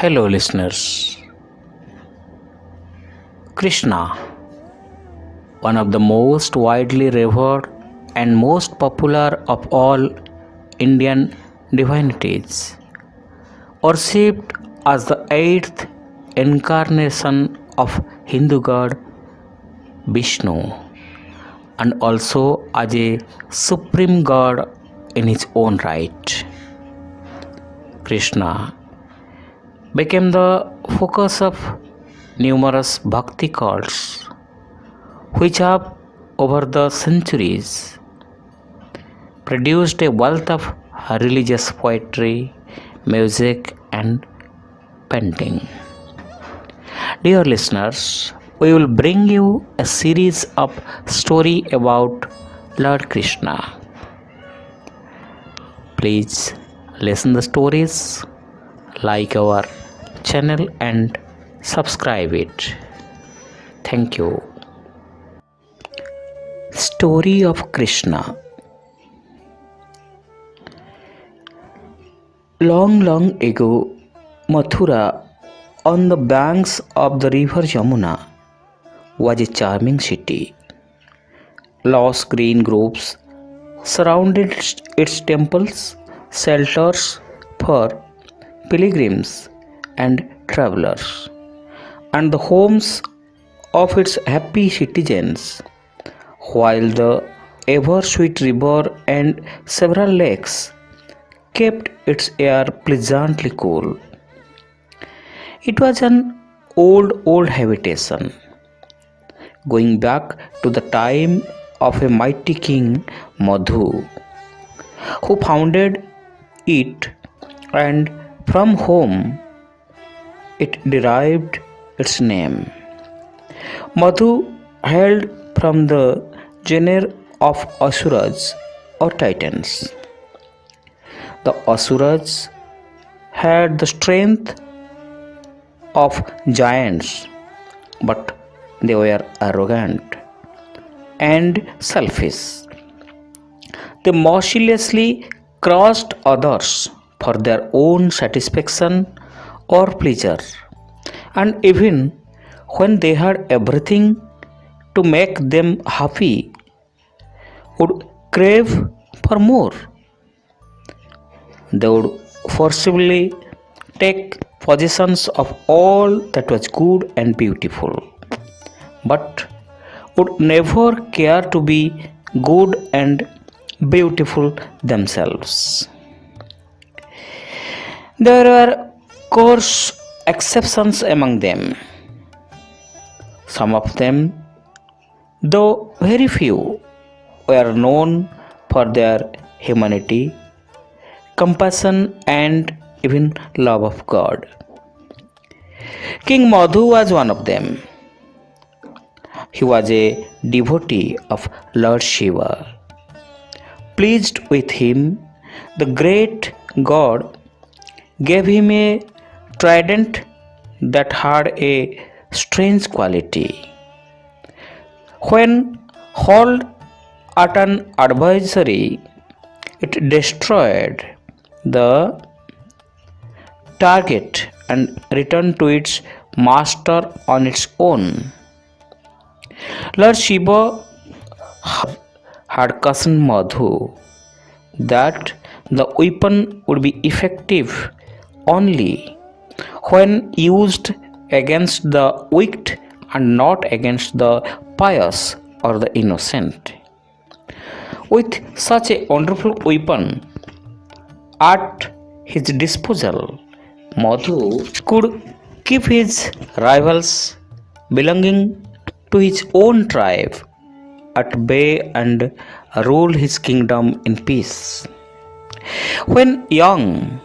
Hello, listeners. Krishna, one of the most widely revered and most popular of all Indian divinities, worshipped as the eighth incarnation of Hindu god Vishnu and also as a supreme god in his own right. Krishna became the focus of numerous bhakti cults which have over the centuries produced a wealth of religious poetry, music, and painting. Dear listeners, we will bring you a series of story about Lord Krishna. Please listen the stories, like our channel and subscribe it. Thank you. Story of Krishna Long, long ago, Mathura, on the banks of the river Yamuna, was a charming city. Lush green groves surrounded its temples, shelters for pilgrims and travelers, and the homes of its happy citizens, while the ever sweet river and several lakes kept its air pleasantly cool. It was an old, old habitation, going back to the time of a mighty king Madhu, who founded it and from whom it derived its name. Madhu hailed from the genre of Asuras or Titans. The Asuras had the strength of giants, but they were arrogant and selfish. They mercilessly crushed others for their own satisfaction or pleasure, and even when they had everything to make them happy, would crave for more. They would forcibly take possessions of all that was good and beautiful, but would never care to be good and beautiful themselves. There were course exceptions among them. Some of them, though very few, were known for their humanity, compassion, and even love of God. King Madhu was one of them. He was a devotee of Lord Shiva. Pleased with him, the great god gave him a trident that had a strange quality. When hurled at an adversary, it destroyed the target and returned to its master on its own. Lord Shiva had cautioned Madhu that the weapon would be effective only when used against the wicked and not against the pious or the innocent. With such a wonderful weapon at his disposal, Madhu could keep his rivals belonging to his own tribe at bay and rule his kingdom in peace. When young,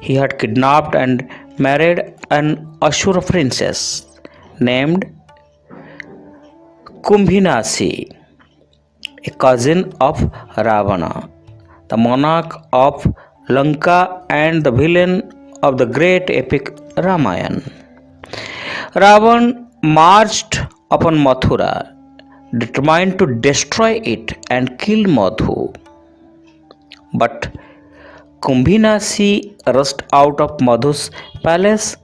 he had kidnapped and married an Asura princess named Kumbhinasi, a cousin of Ravana, the monarch of Lanka and the villain of the great epic Ramayana. Ravan marched upon Mathura, determined to destroy it and kill Madhu. But Kumbhinasi rushed out of Madhu's palace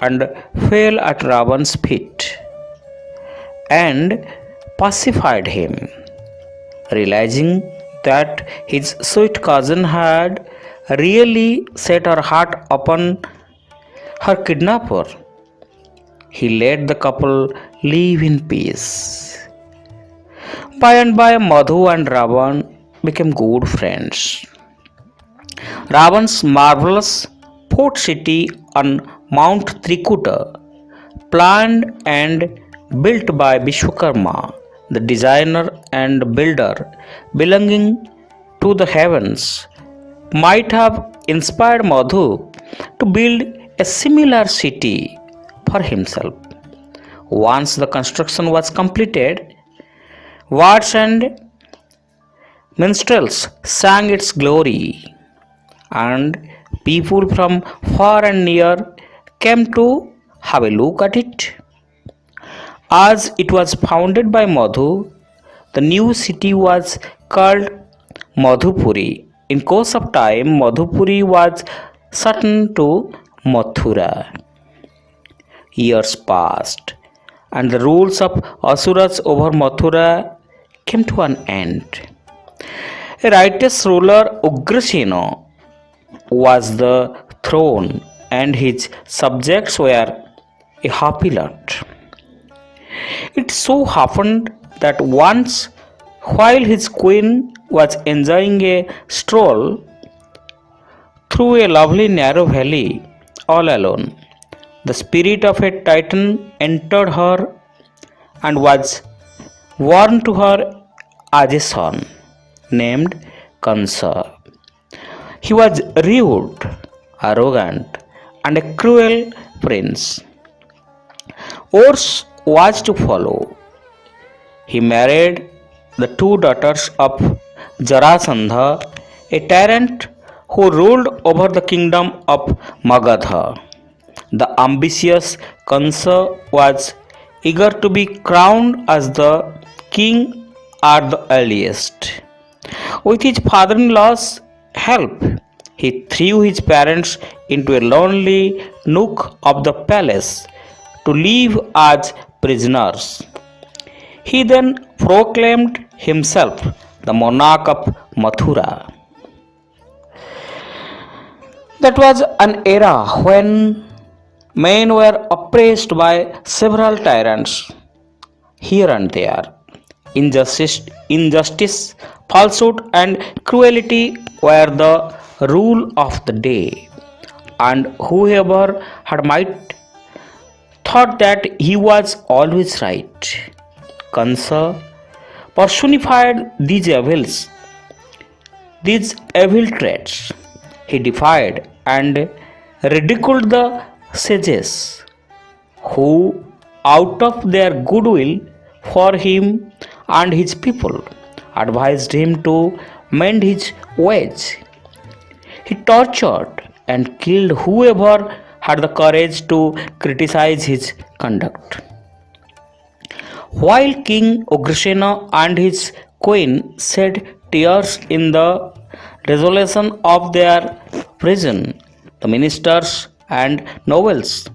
and fell at Ravan's feet and pacified him, realizing that his sweet cousin had really set her heart upon her kidnapper. He let the couple live in peace. By and by, Madhu and Ravan became good friends. Ravan's marvelous port city on Mount Trikuta, planned and built by Vishwakarma, the designer and builder belonging to the heavens, might have inspired Madhu to build a similar city for himself. Once the construction was completed, Wards and minstrels sang its glory, and people from far and near came to have a look at it. As it was founded by Madhu, the new city was called Madhupuri. In course of time, Madhupuri was certain to Mathura. Years passed, and the rules of Asuras over Mathura came to an end. A righteous ruler Ugrasena was the throne, and his subjects were a happy lot. It so happened that once, while his queen was enjoying a stroll through a lovely narrow valley all alone, the spirit of a titan entered her and was born to her as a son named Kansa. He was rude, arrogant, and a cruel prince. Worse was to follow. He married the two daughters of Jarasandha, a tyrant who ruled over the kingdom of Magadha. The ambitious Kansa was eager to be crowned as the king at the earliest. With his father in law's help, he threw his parents into a lonely nook of the palace to live as prisoners. He then proclaimed himself the monarch of Mathura. That was an era when men were oppressed by several tyrants here and there. Injustice, injustice, falsehood, and cruelty were the rule of the day, and whoever had might thought that he was always right. Kansa personified these evils, these evil traits. He defied and ridiculed the sages who, out of their goodwill for him and his people, advised him to mend his ways. He tortured and killed whoever had the courage to criticize his conduct. While King Ugrasena and his queen shed tears in the desolation of their prison, the ministers and nobles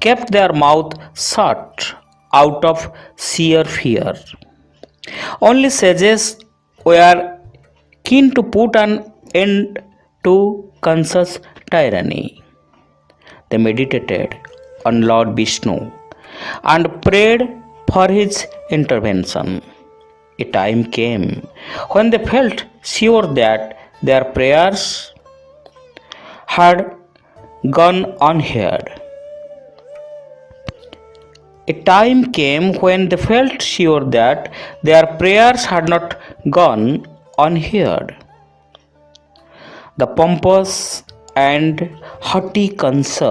kept their mouth shut out of sheer fear. Only sages were keen to put an end to Kansa's tyranny. They meditated on Lord Vishnu and prayed for his intervention. A time came when they felt sure that their prayers had gone unheard. A time came when they felt sure that their prayers had not gone unheard. The pompous and haughty Kansa,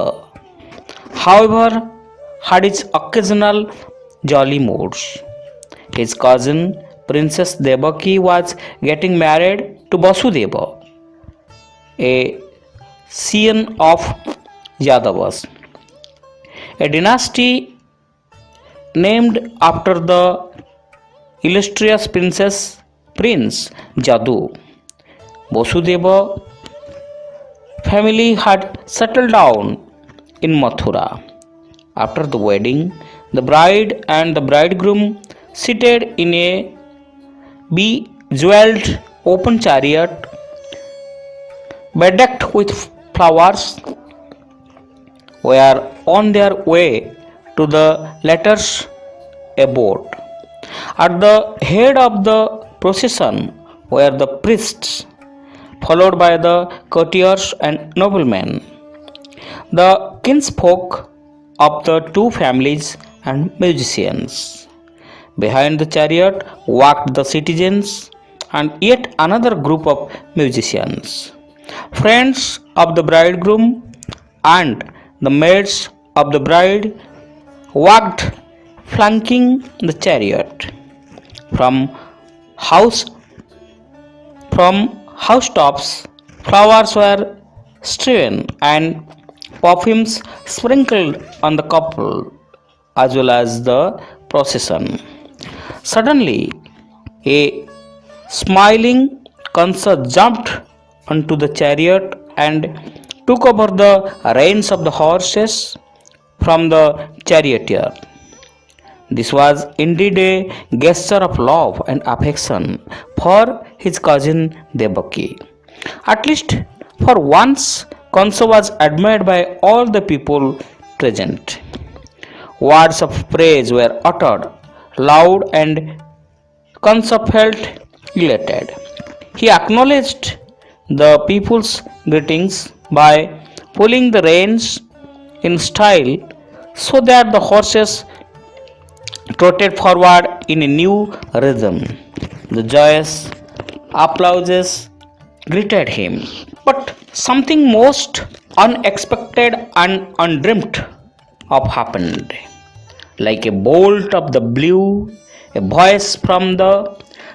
however, had its occasional jolly moods. His cousin Princess Devaki was getting married to Vasudeva, a scion of Yadavas, a dynasty named after the illustrious princess Prince Yadu. Vasudeva family had settled down in Mathura. After the wedding, the bride and the bridegroom seated in a bejeweled open chariot bedecked with flowers were on their way to the latter's abode. At the head of the procession were the priests, followed by the courtiers and noblemen. The kinsfolk of the two families and musicians. Behind the chariot walked the citizens and yet another group of musicians, friends of the bridegroom and the maids of the bride walked flanking the chariot from house from housetops flowers were strewn and perfumes sprinkled on the couple as well as the procession. Suddenly, a smiling Kansa jumped onto the chariot and took over the reins of the horses from the charioteer. This was indeed a gesture of love and affection for his cousin Devaki. At least for once, Kansa was admired by all the people present. Words of praise were uttered loud and Kansa felt elated. He acknowledged the people's greetings by pulling the reins in style so that the horses trotted forward in a new rhythm. The joyous applauses greeted him. But something most unexpected and undreamt of happened. Like a bolt of the blue, a voice from the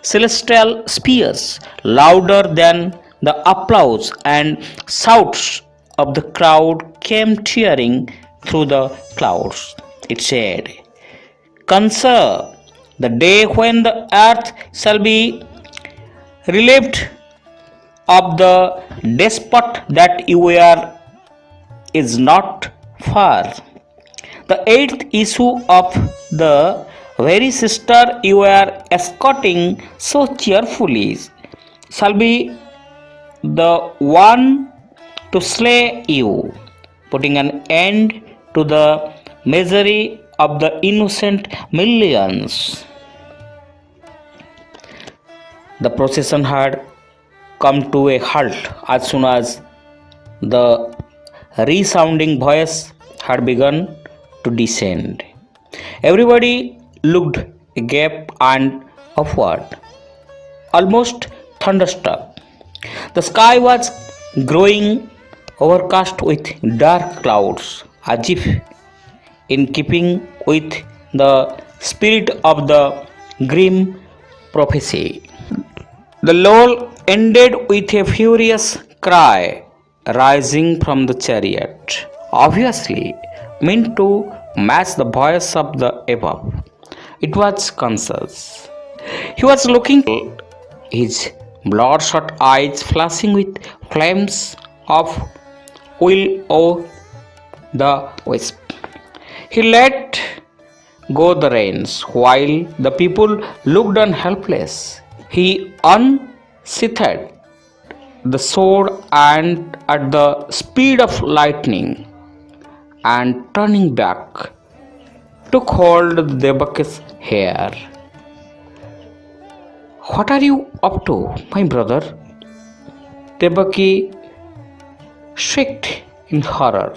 celestial spheres, louder than the applause and shouts of the crowd, came tearing through the clouds. It said, Consider the day when the earth shall be relieved of the despot that you are is not far. The eighth issue of the very sister you are escorting so cheerfully shall be the one to slay you, putting an end to the misery of the innocent millions. The procession had come to a halt as soon as the resounding voice had begun to descend. Everybody looked agape and upward, almost thunderstruck. The sky was growing overcast with dark clouds, as if in keeping with the spirit of the grim prophecy. The lull ended with a furious cry rising from the chariot, obviously meant to match the voice of the above. It was Kansa's. He was looking, his bloodshot eyes flashing with flames of will o the wisp. He let go the reins while the people looked on helpless. He unsheathed the sword and at the speed of lightning and turning back took hold of Devaki's hair. What are you up to, my brother? Devaki shrieked in horror,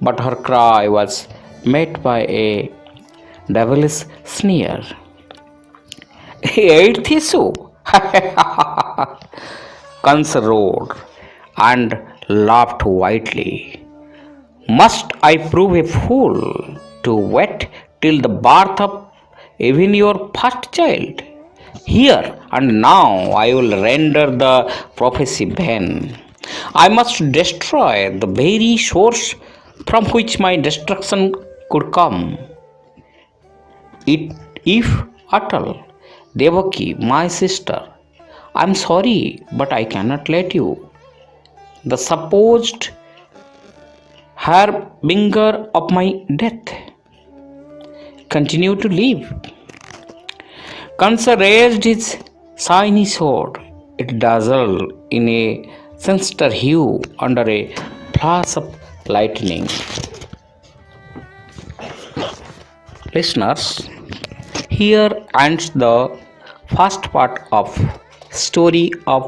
but her cry was met by a devilish sneer. Eighth issue. Kansa roared and laughed widely. Must I prove a fool to wait till the birth of even your first child? Here and now I will render the prophecy vain. I must destroy the very source from which my destruction could come. It, if at all, Devaki, my sister, I am sorry, but I cannot let you. The supposed harbinger of my death. Continue to live. Kansa raised his shiny sword. It dazzled in a sinister hue under a flash of lightning. Listeners, here ends the first part of story of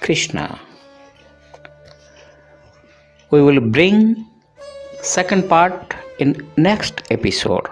Krishna. We will bring second part in next episode.